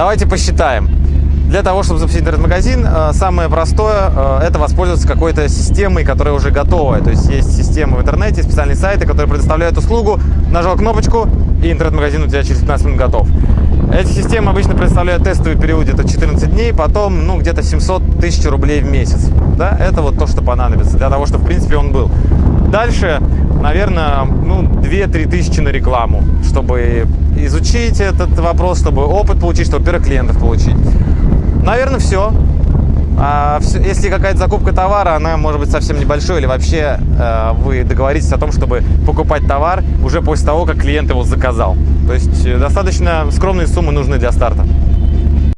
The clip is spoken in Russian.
Давайте посчитаем. Для того, чтобы запустить интернет-магазин, э, самое простое э, – это воспользоваться какой-то системой, которая уже готовая. То есть есть системы в интернете, специальные сайты, которые предоставляют услугу. Нажал кнопочку, и интернет-магазин у тебя через 15 минут готов. Эти системы обычно представляют тестовый период где-то 14 дней, потом ну, где-то 700 тысяч рублей в месяц. Да? Это вот то, что понадобится для того, чтобы в принципе он был. Дальше, наверное, ну, 2-3 тысячи на рекламу, чтобы изучить этот вопрос, чтобы опыт получить, чтобы первых клиентов получить. Наверное, все. А если какая-то закупка товара, она может быть совсем небольшой, или вообще э, вы договоритесь о том, чтобы покупать товар уже после того, как клиент его заказал. То есть э, достаточно скромные суммы нужны для старта.